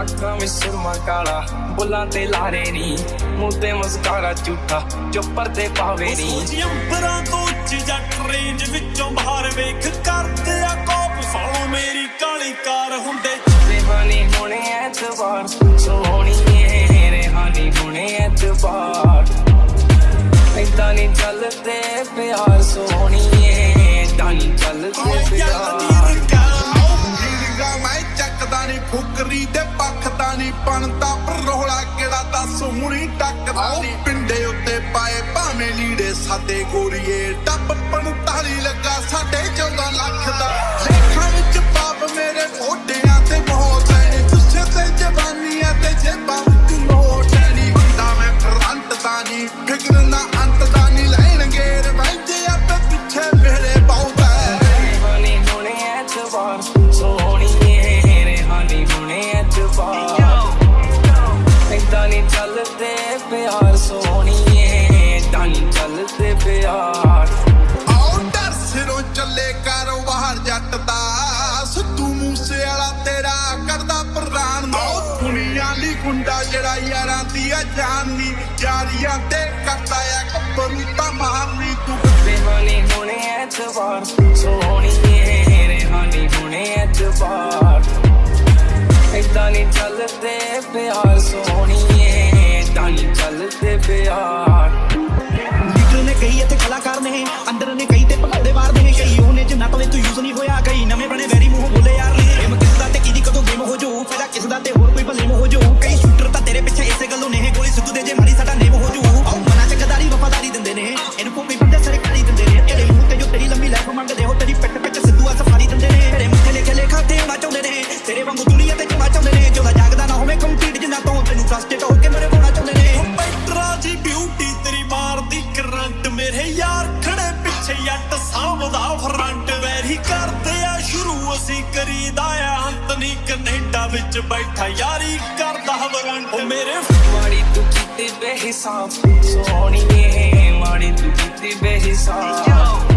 ਅੱਖਾਂ ਵਿੱਚ ਸੁਰਮਾ ਕਾਲਾ ਬੁੱਲਾਂ ਤੇ ਲਾਰੇ ਨੀ। ਮੂੰਹ ਤੇ ਮੁਸਕਾਰਾ ਝੂਠਾ ਜੋ ਪਰਦੇ ਪਾਵੇ ਨੀ। ਅੰਬਰਾਂ ਤੋਂ ਉੱਚ ਜੱਟ ਰੇਂਜ ਵਿੱਚੋਂ ਬਾਹਰ ਵੇਖ ਕਰਦੇ ਆ ਕੋਪ। ਫਾਲੋ ਮੇਰੀ ਕਾਲੀ ਕਾਰ ਹੁੰਦੇ ਰੇਹਾਨੀ ਹੁਣੇ ਐਤਵਾਰ ਸੋਹਣੀਏ ਰੇਹਾਨੀ ਹੁਣੇ ਐਤਵਾਰ। ਏਦਾਂ ਨਹੀਂ ਚੱਲਦੇ ਪਿਆਰ ਸੋਹਣੀਏ ਏਦਾਂ ਨਹੀਂ ਚੱਲਦੇ ਪਿਆਰ। ਚੱਕਦਾ ਨਹੀਂ ਫੁਕਰੀ ਦੇ ਪੱਖਦਾ ਨਹੀਂ ਬਣਦਾ ਪਰ ਰੋਲਾ ਕਿਹੜਾ ਦੱਸ ਹੁਣੀ ਟੱਕਦਾ ਨਹੀਂ। ਪਿੰਡੇ ਉੱਤੇ ਪਾਏ ਭਾਵੇਂ ਲੀੜੇ ਸਾਦੇ ਗੋਰੀਏ ਟੱਪ 45 ਲੱਗਾ ਸਾਡੇ 14 ਲੱਖ ਦਾ। ਗੁੰਡਾ ਜਿਹੜਾ ਯਾਰਾਂ ਦੀ ਆ ਜਾਨੀ ਜਾਰੀਆਂ ਤੇ ਕਰਦਾ ਆ ਗੱਭਰੂ ਤਾਂ ਮਾਰਨੀ ਤੂੰ। ਰੇਹਾਨੀ ਹੁਣੇ ਐਤਵਾਰ ਸੋਹਣੀਏ ਰੇਹਾਨੀ ਹੁਣੇ ਐਤਵਾਰ। ਏਦਾਂ ਨਹੀਂ ਚੱਲਦੇ ਪਿਆਰ ਸੋਹਣੀਏ ਏਦਾਂ ਨਹੀਂ ਚੱਲਦੇ ਪਿਆਰ। ਲੀਡਰ ਨੇ ਕਈ ਇੱਥੇ ਕਲਾਕਾਰ ਨੇ ਅੰਦਰ ਨੇ ਕਈ ਤੇ ਭਗੌੜੇ ਮਾਰਦੇ ਨੇ ਕਈ ਉਹਨੇ ਜਿੰਨਾ ਤੋਂ ਤੂੰ ਯੂਜ਼ ਨਹੀਂ ਹੋਇਆ ਕਈ ਨਵੇਂ ਬਣੇ ਬੇਹਿਸਾਬ, ਸੋਹਣੀਏ ਮਾੜੀ ਤੂੰ ਕੀਤੀ ਬੇਹਿਸਾਬ।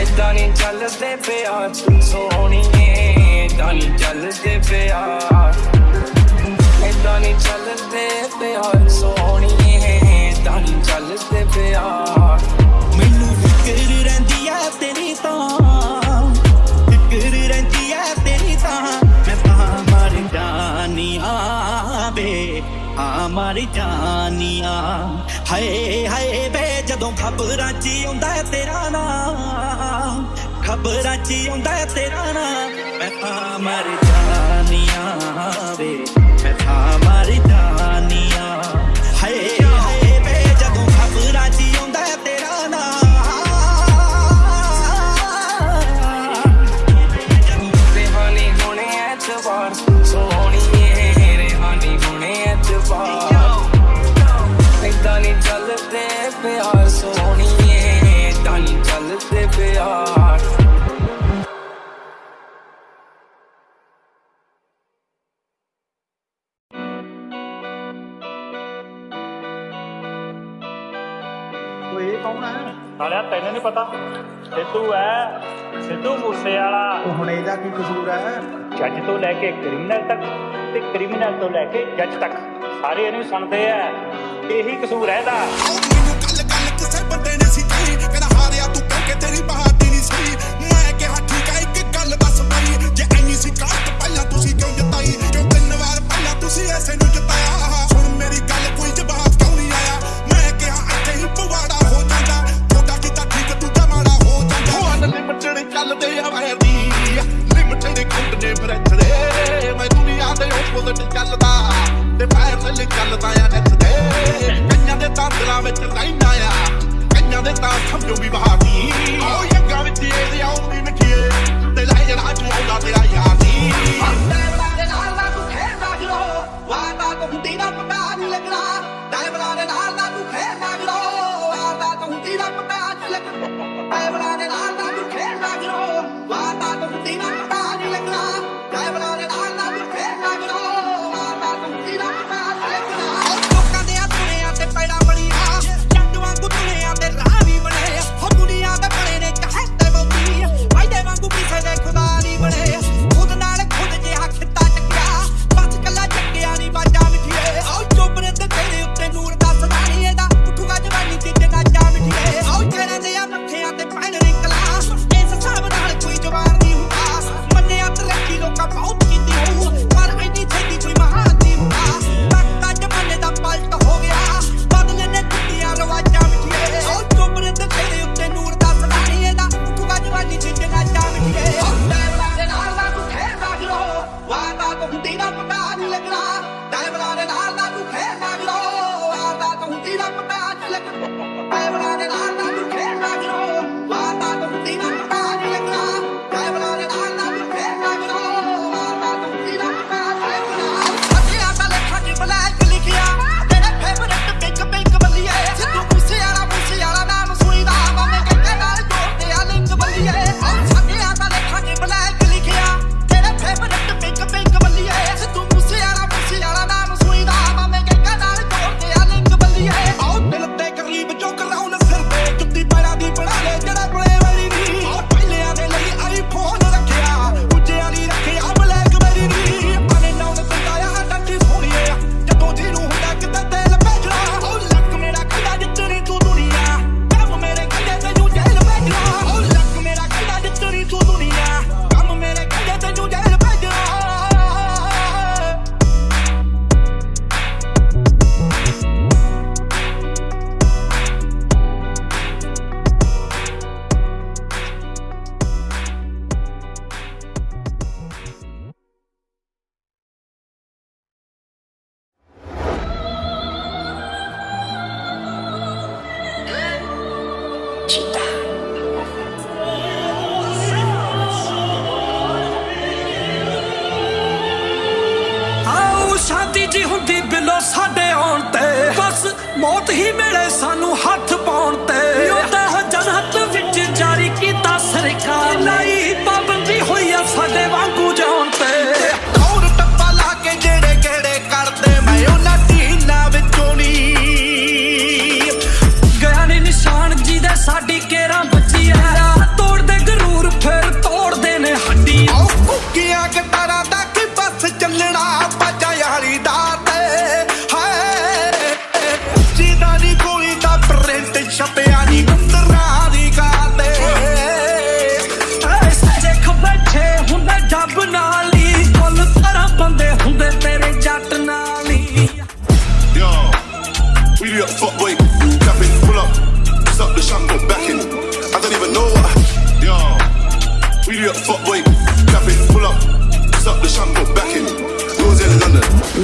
ਏਦਾਂ ਨਹੀਂ ਚੱਲਦੇ ਪਿਆਰ, ਸੋਹਣੀਏ ਏਦਾਂ ਨਹੀਂ ਚੱਲਦੇ ਪਿਆਰ। ਏਦਾਂ ਨਹੀਂ ਚੱਲਦੇ ਪਿਆਰ, ਸੋਹਣੀਏ ਹਾਏ ਹਾਏ, ਵੇ ਜਦੋਂ ਖਬਰਾਂ 'ਚ ਆਉਂਦਾ ਤੇਰਾ ਨਾਂ ਖਬਰਾਂ 'ਚ ਆਉਂਦਾ ਤੇਰਾ ਨਾਂ ਮੈਂ ਤਾਂ ਮਰ ਜਾਨੀਆਂ ਵੇ, ਮੈਂ ਤਾਂ ਮਰ ਜਾਨੀਆਂ ਉਹ ਕੀ ਕਸੂਰ ਹੈ? ਜੱਜ ਤੋਂ ਲੈ ਕੇ ਕ੍ਰਿਮੀਨਲ ਤੱਕ ਤੇ ਕ੍ਰਿਮੀਨਲ ਤੋਂ ਲੈ ਕੇ ਜੱਜ ਤੱਕ, ਸਾਰੇ ਇਹਨੂੰ ਸੁਣਦੇ ਐ ਇਹੀ ਕਸੂਰ ਹੈ ਇਹਦਾ। ਬਾਬਾ ਕੋ ਹੁੰਦੀ ਨਾ ਪਤਾ ਨਹੀਂ ਲੱਗਣਾ। ਟਾਈਮ ਨਾਲ ਨਾਲ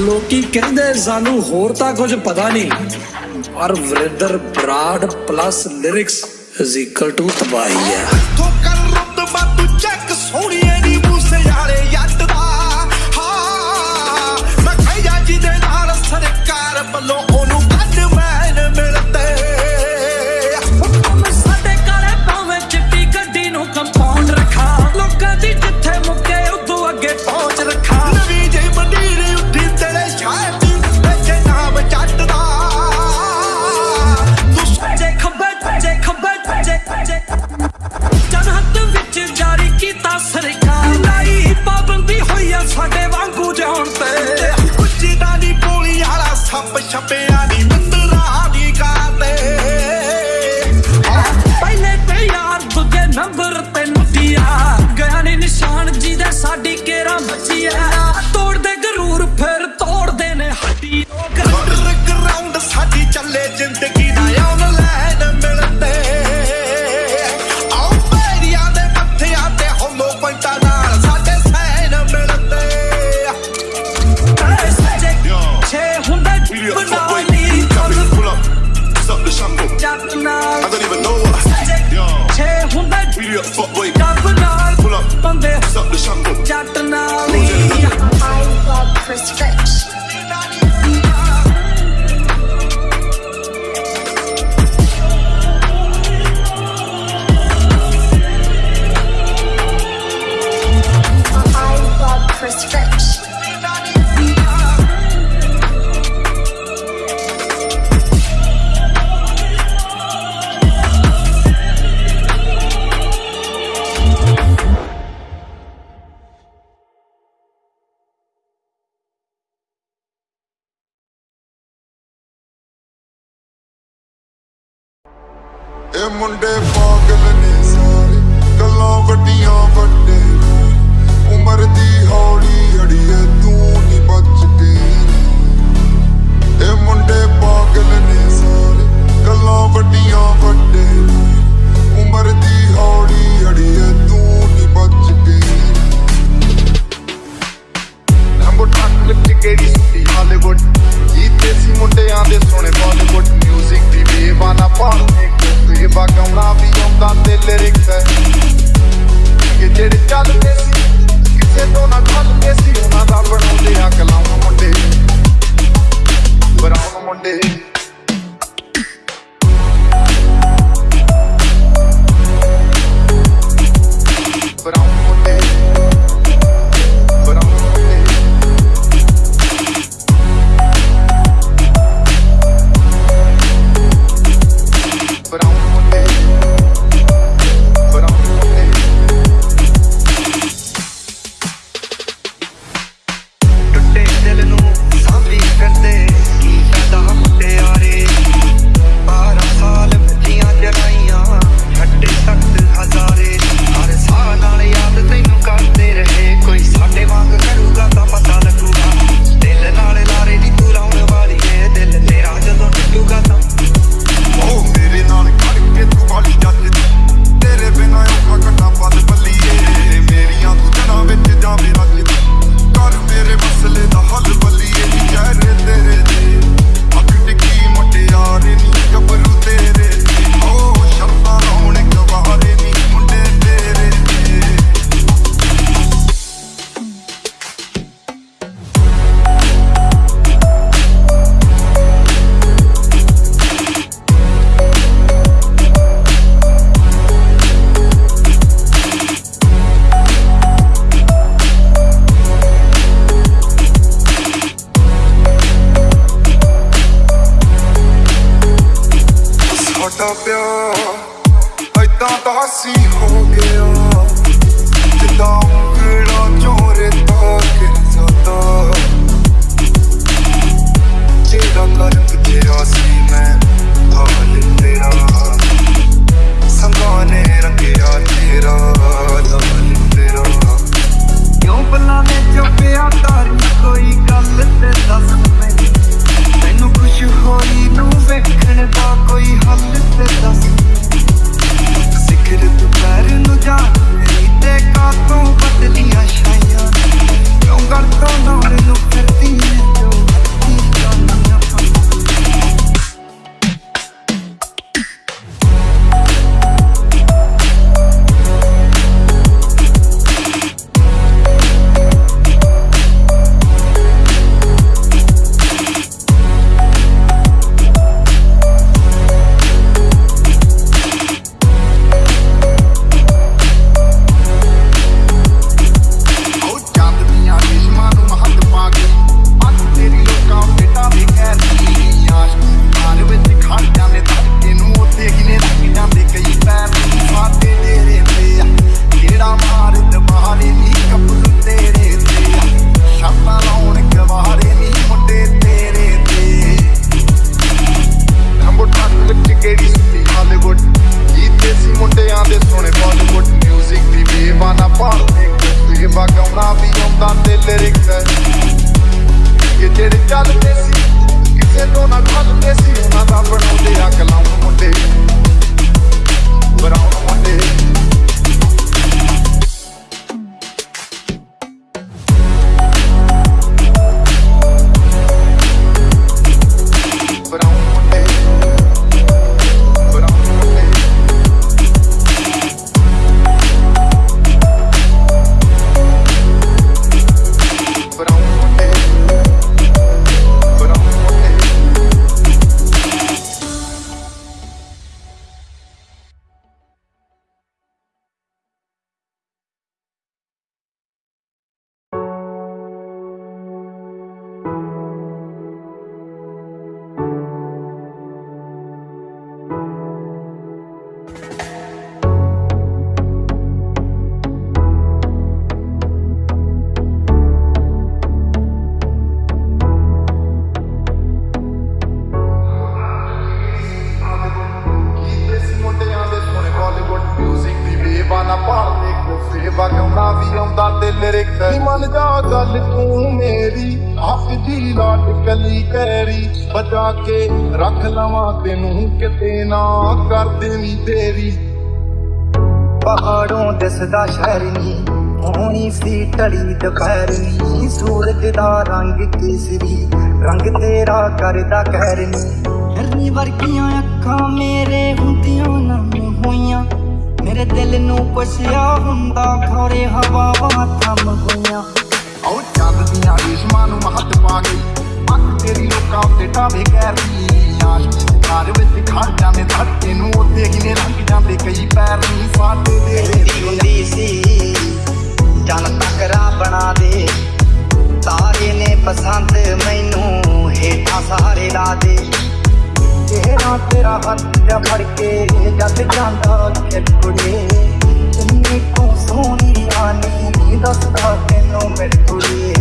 ਲੋਕੀ ਕਹਿੰਦੇ ਸਾਨੂੰ ਹੋਰ ਤਾਂ ਕੁਝ ਪਤਾ ਨਹੀਂ। ਪਰ Varinder Brar plus lyrics is equal to ਤਬਾਹੀ ਹੈ। on deck. ਸਾਡਾ ਪਿਆਰ ਐਦਾਂ ਤਾਂ ਸੀ ਹੋ ਗਿਆ। ਜਿੱਦਾਂ ਉਂਗਲਾਂ ਚੋਂ ਰੇਤਾ ਗਿਰਦਾ ਜਿਹੜਾ ਕਰ ਗਿਆ ਸੀ ਮੈਂ ਹਾਲ ਤੇਰਾ। ਸੰਗਾਂ ਨੇ ਰੰਗਿਆ ਤੇਰਾ ਦਮਨ ਤੇਰਾ। ਕਿਉਂ ਬੁਲਾਵੇਂ ਚੁੱਪਿਆ ਤਾਰੀ ਕੋਈ ਗੱਲ ਤੇ ਦੱਸ ਮੈਨੂੰ। ਮੈਨੂੰ ਖੁਸ਼ ਹੋਈ ਨੂੰ ਵੇਖਣ ਦਾ ਕੋਈ ਹੱਲ ਤੇ ਦੱਸ। ਜ਼ਿਕਰ ਤੂੰ ਕਰ ਨੂੰ ਜਾਣ ਤੇ ਕਾਤੋਂ ਬਦਲੀਆਂ ਛਾਈਆਂ। ਕਿਉਂ ਕਰ ਜਾ ਗੱਲ ਤੂੰ ਮੇਰੀ ਹੱਥ ਦੀ ਲਾਟ ਕਲੀ ਕੈਰੀ ਬਚਾ ਕੇ ਰੱਖ ਲਵਾਂ ਤੈਨੂੰ ਕਿਤੇ ਨਾ ਕਰ ਦੇਵੀਂ ਤੇਰੀ। ਪਹਾੜੋਂ ਦਿਸਦਾ ਸ਼ਹਿਰ ਨੀ ਹੋਣੀ ਸੀ ਟੜੀ ਦੁਪਹਿਰ ਨੀ ਸੂਰਜ ਦਾ ਰੰਗ ਕੇਸਰੀ ਰੰਗ ਤੇਰਾ ਕਰਦਾ ਕਹਿਰ ਨੀ। ਹਰਨੀ ਵਰਗੀਆਂ ਅੱਖਾਂ ਮੇਰੇ ਦਿਲ ਨੂੰ ਪੁੱਛਿਆ ਹੁੰਦਾ ਖੋਰੇ ਹਵਾਵਾਂ ਥੰਮ ਗਈਆਂ। ਉਹ ਚੱਲਦੀਆਂ ਰੇਸ਼ਮਾਂ ਨੂੰ ਮਹੱਤ ਪਾ ਗਈ ਅੱਖ ਤੇਰੀ ਲੋਕਾਂ ਉੱਤੇ ਟਾਵੇ ਕਰਦੀ ਆਸ਼ਕੀ ਘਰ ਵਿੱਚ ਖੜ ਜਾਂਦੇ ਧੜਕੇ ਨੂੰ ਉੱਤੇ ਕਿਨੇ ਲੰਘ ਜਾਂਦੇ ਕਈ ਪੈਰ ਨਹੀਂ ਸਾਡੇ ਦੇ ਹੁੰਦੀ ਸੀ ਜਨ ਤਕਰਾ ਬਣਾ ਦੇ। ਤਾਰੇ ਨੇ ਪਸੰਦ ਮੈਨੂੰ ਹੇਠਾਂ ਸਾਰੇ ਲਾ ਦੇ। ਤੇਰਾ ਤੇਰਾ ਹੱਥ ਜਿਹਾ ਫੜ ਕੇ ਜਦ ਜਾਂਦਾ ਖੇਡੂੜੇ ਕਿੰਨੀ ਤੂੰ ਸੋਹਣੀ ਆਨੀ ਦੱਸਦਾ ਤੈਨੂੰ ਮੇਰੇ ਕੁੜੀਏ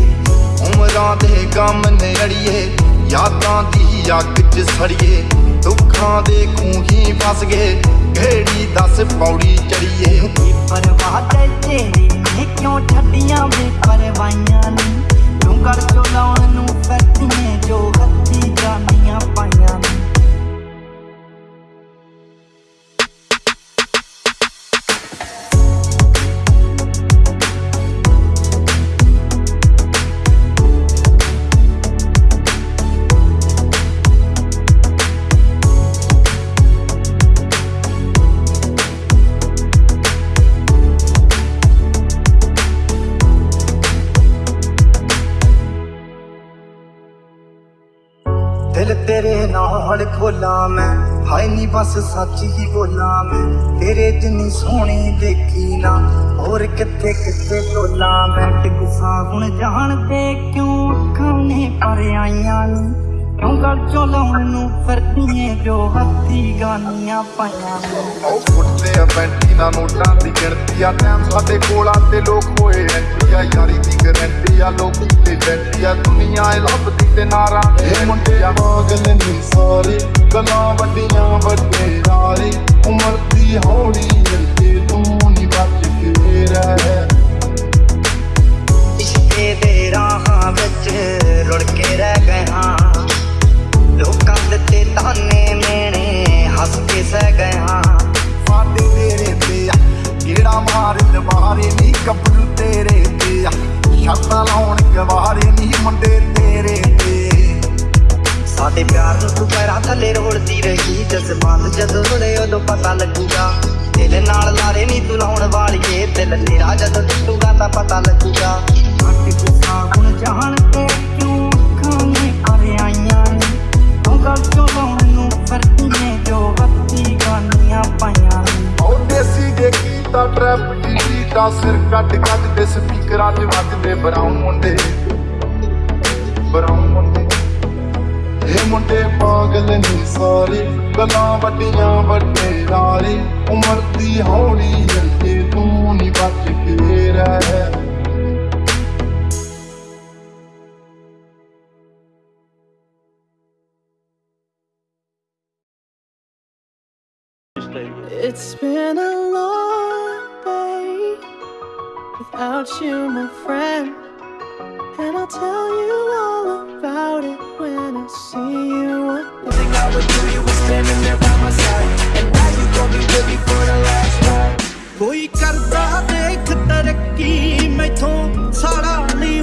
ਉਮਰਾਂ ਦੇ ਗਮ ਨੇ ਅੜੀਏ ਯਾਦਾਂ ਦੀ ਅੱਗ 'ਚ ਸੜੀਏ। ਦੁੱਖਾਂ ਦੇ ਖੂਹੀ ਫਸ ਗਏ ਕਿਹੜੀ ਦੱਸ ਪੌੜੀ ਚੜੀਏ। ਕੀ ਪਰਵਾਹ ਤੇ ਤੇਰੀ ਨੇ ਕਿਉਂ ਛੱਡੀਆਂ ਵੇ ਪਰਵਾਈਆਂ ਨੀ? ਤੂੰ ਕਰ ਚੋ ਲਾਉਣ ਨੂੰ ਫਿਰਦੀਆਂ ਜੋ ਹੱਥੀ ਜਾਨੀਆਂ ਪਾਈਆਂ ਦਿਲ ਤੇਰੇ ਨਾਲ ਖੋਲਾ ਮੈਂ। ਹਾਏ ਨੀ ਬਸ ਸੱਚ ਹੀ ਬੋਲਾਂ ਮੈਂ। ਤੇਰੇ ਜਿੰਨੀ ਸੋਹਣੀ ਦੇਖੀ ਨਾ, ਹੋਰ ਕਿੱਥੇ ਕਿੱਥੇ ਟੋਲਾ ਮੈਂ। ਟਿਕਸਾ ਹੁਣ ਜਾਣਦੇ ਕਿਉਂ ਅੱਖਾਂ ਨੇ ਪਰ ਆਈਆਂ ਨੀ। ਕਿਉਂ ਗੱਲ ਚੋਂ ਲਾਉਣ ਨੂੰ ਫਿਰਦੀਆਂ ਜੋ ਹੱਥੀ ਗਾਨੀਆਂ ਪਾਈਆਂ ਉਹ ਫੁੱਟਦੇ ਆ ਬੈਂਟੀ ਨਾ ਨੋਟਾਂ ਦੀ ਗਿਣਤੀ ਆ। ਟਾਈਮ ਸਾਡੇ ਕੋਲ ਆ ਤੇ ਲੋਕ ਹੋਏ ਐਂਟਰੀ ਆ। ਯਾਰੀ ਦੀ ਗਰੰਟੀ ਆ ਲੋਕੀ ਤੇ ਬੈਂਟੀ ਆ। ਦੁਨੀਆ ਇਹ ਲੱਭਦੀ ਤੇ ਨਾਰਾ ਇਹ ਮੁੰਡੇ ਆ। ਪਾਗਲ ਨਹੀਂ ਸਾਰੇ ਗੱਲਾਂ ਵੱਡੀਆਂ ਵੱਡੇ ਨਾਰੇ। ਉਮਰ ਦੀ ਹੌਲੀ ਅੱਗੇ ਤੂੰ ਨਹੀਂ ਬਚ ਕੇ ਰਹਿ। ਇਸ਼ਕੇ ਦੇ ਰਾਹਾਂ ਵਿੱਚ ਰੁੜ ਕੇ ਰਹਿ ਗਏ ਹਾਂ। ਤਾਨੇ ਮੇਣੇ ਹੱਸ ਕੇ ਸਹਿ ਹਾਂ। ਸਾਡੇ ਤੇਰੇ ਤੇ ਆ ਕਿਹੜਾ ਮਾਰ ਦਵਾਰੇ ਨਹੀਂ ਕੱਪੜੂ ਤੇਰੇ ਤੇ ਆ। ਸ਼ਰਤਾਂ ਲਾਉਣ ਗਵਾਰੇ ਨਹੀਂ ਮੁੰਡੇ ਤੇਰੇ ਤੇ। ਸਾਡੇ ਪਿਆਰ ਨੂੰ ਤੂੰ ਪੈਰਾਂ ਥੱਲੇ ਰੋੜਦੀ ਰਹੀ ਜਜ਼ਬਾਤ ਜਦੋਂ ਰੁੜੇ ਉਦੋਂ ਪਤਾ ਲੱਗੂਗਾ। ਦਿਲ ਨਾਲ ਲਾਰੇ ਨਹੀਂ ਤੂੰ ਲਾਉਣ ਵਾਲੀਏ ਦਿਲ ਤੇਰਾ ਜਦੋਂ ਟੁੱਟੂਗਾ ਤਾਂ It's been a long day without you, my friend. And I'll tell you all about about it when I see you again. thing I would do, you were standing there by my side. And now you gon' be with me for the last ride. ਕੋਈ ਕਰਦਾ ਦੇਖ ਤਰੱਕੀ ਮੈਥੋਂ ਸਾੜਾ ਨਹੀਂ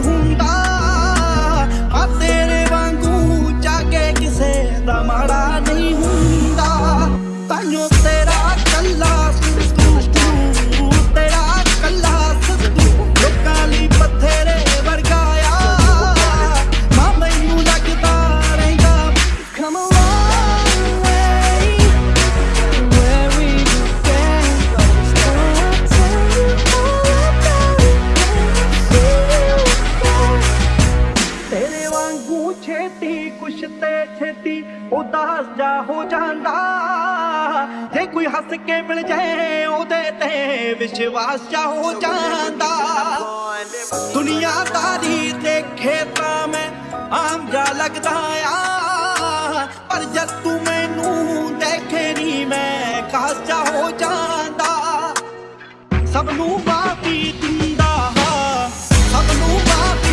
ਤੇ ਹੋ ਜਾਂਦਾ। ਦੁਨੀਆਦਾਰੀ ਦੇਖੇ ਤਾਂ ਮੈਂ ਆਮ ਜਾ ਲੱਗਦਾ ਆ। ਪਰ ਜਦ ਤੂੰ ਮੈਨੂੰ ਦੇਖੇ ਨਹੀਂ ਮੈਂ ਖਾਸ ਹੋ ਜਾਂਦਾ। ਸਭ ਨੂੰ ਮਾਫੀ ਦਿੰਦਾ ਹਾਂ, ਸਭ ਨੂੰ ਮਾਫੀ